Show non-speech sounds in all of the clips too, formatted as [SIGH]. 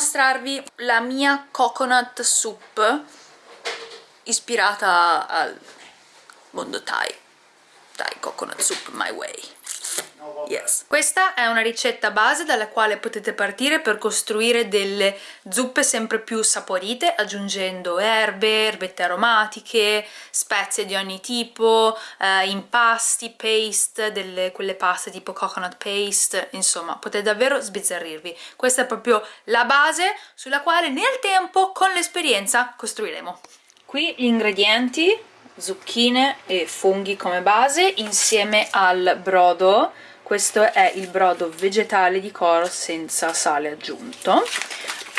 mostrarvi la mia coconut soup ispirata al mondo Thai. Thai coconut soup my way. Yes. Questa è una ricetta base dalla quale potete partire per costruire delle zuppe sempre più saporite aggiungendo erbe, erbette aromatiche, spezie di ogni tipo, eh, impasti, paste, delle, quelle paste tipo coconut paste, insomma potete davvero sbizzarrirvi. Questa è proprio la base sulla quale nel tempo, con l'esperienza, costruiremo. Qui gli ingredienti, zucchine e funghi come base insieme al brodo questo è il brodo vegetale di coro senza sale aggiunto.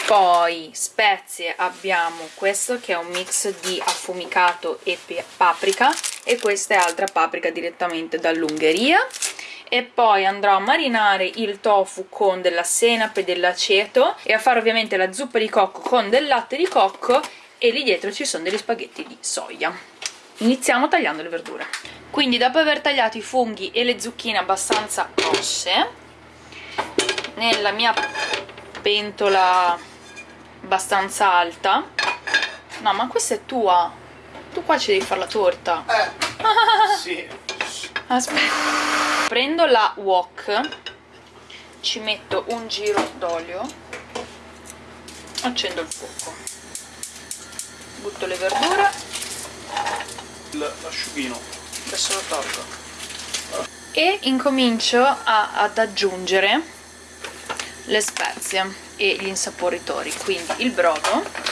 Poi spezie abbiamo questo che è un mix di affumicato e paprika e questa è altra paprika direttamente dall'Ungheria. E poi andrò a marinare il tofu con della senape e dell'aceto e a fare ovviamente la zuppa di cocco con del latte di cocco e lì dietro ci sono degli spaghetti di soia iniziamo tagliando le verdure. Quindi dopo aver tagliato i funghi e le zucchine abbastanza grosse nella mia pentola abbastanza alta no ma questa è tua. Tu qua ci devi fare la torta. Eh sì. [LAUGHS] Aspetta. Prendo la wok ci metto un giro d'olio accendo il fuoco butto le verdure l'asciughino. Adesso lo tolgo e incomincio a, ad aggiungere le spezie e gli insaporitori quindi il brodo.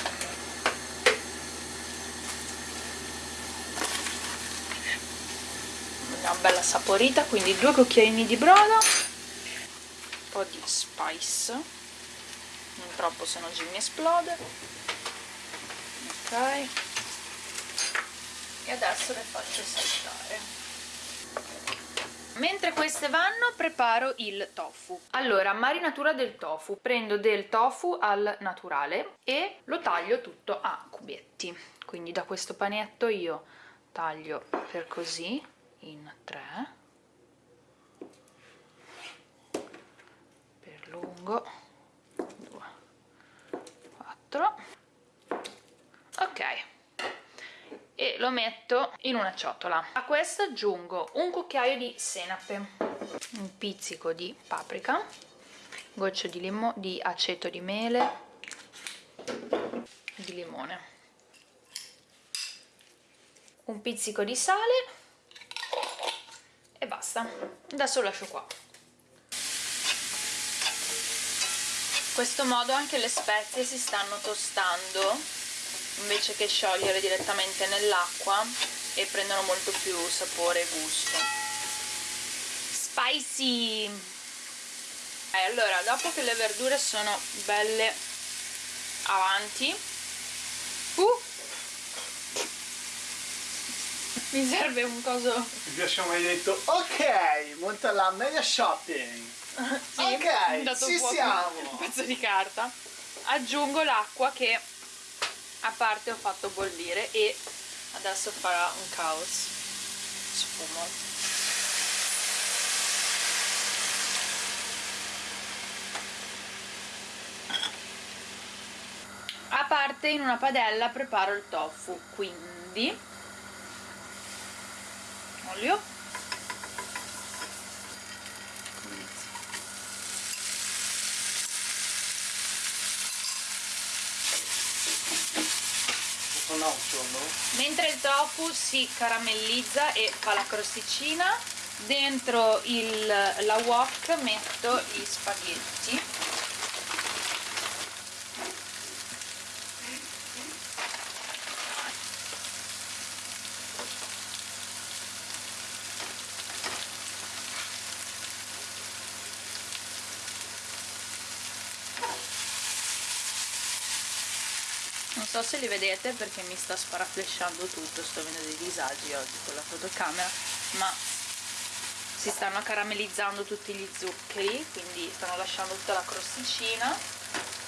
Una bella saporita quindi due cucchiaini di brodo un po' di spice. Non troppo se no mi esplode. Ok adesso le faccio saltare Mentre queste vanno preparo il tofu. Allora, marinatura del tofu. Prendo del tofu al naturale e lo taglio tutto a cubetti. Quindi da questo panetto io taglio per così in tre per lungo 2 4 ok lo metto in una ciotola. A questo aggiungo un cucchiaio di senape un pizzico di paprika goccio di, di aceto di mele di limone. Un pizzico di sale e basta. Adesso lo lascio qua. In questo modo anche le spezie si stanno tostando invece che sciogliere direttamente nell'acqua e prendono molto più sapore e gusto. Spicy! Eh, allora dopo che le verdure sono belle avanti uh, [LAUGHS] mi serve un coso. Vi abbiamo mai detto. Ok monta la media shopping. [LAUGHS] Sì, ok ci siamo. [LAUGHS] un pezzo di carta. Aggiungo l'acqua che a parte ho fatto bollire e adesso farà un caos. Sfumo. A parte in una padella preparo il tofu quindi olio mentre il tofu si caramellizza e fa la crosticina dentro il, la wok metto gli spaghetti so se li vedete perché mi sta sparaflesciando tutto sto avendo dei disagi oggi con la fotocamera ma si stanno caramellizzando tutti gli zuccheri quindi stanno lasciando tutta la crosticina.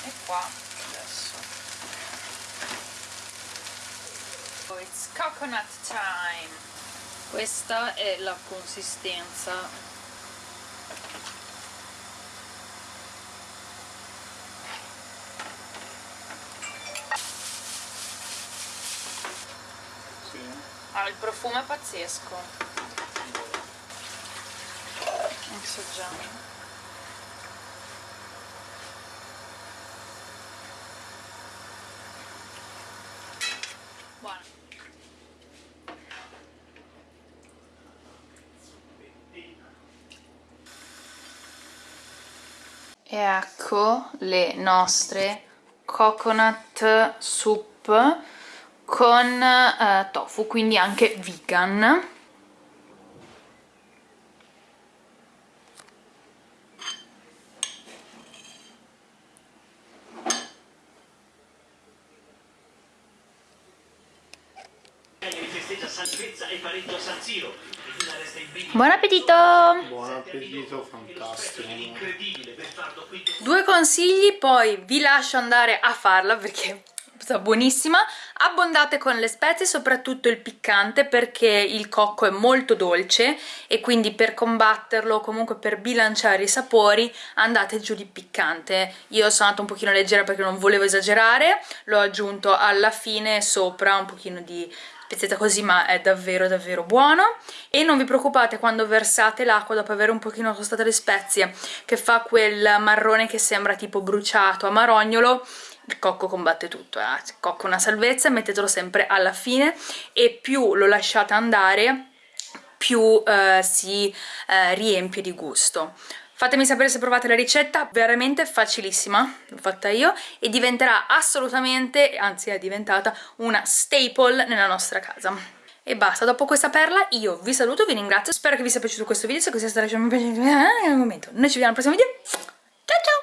E qua adesso. Oh, it's coconut time. Questa è la consistenza Ah, il profumo è pazzesco. Assaggiamo. Buono. E ecco le nostre coconut soup con eh, tofu, quindi anche vegan. Buon appetito! Buon appetito, fantastico. Due consigli, poi vi lascio andare a farla perché buonissima. Abbondate con le spezie, soprattutto il piccante perché il cocco è molto dolce e quindi per combatterlo, comunque per bilanciare i sapori, andate giù di piccante. Io sono andata un pochino leggera perché non volevo esagerare, l'ho aggiunto alla fine sopra un pochino di speziata così ma è davvero davvero buono e non vi preoccupate quando versate l'acqua dopo aver un pochino tostato le spezie che fa quel marrone che sembra tipo bruciato a marognolo il cocco combatte tutto, eh. il cocco è una salvezza, mettetelo sempre alla fine e più lo lasciate andare più eh, si eh, riempie di gusto. Fatemi sapere se provate la ricetta, veramente facilissima, l'ho fatta io, e diventerà assolutamente, anzi è diventata, una staple nella nostra casa. E basta, dopo questa perla io vi saluto, vi ringrazio, spero che vi sia piaciuto questo video, se così è stato lasciate un mi piace, eh, un momento, noi ci vediamo al prossimo video, ciao ciao!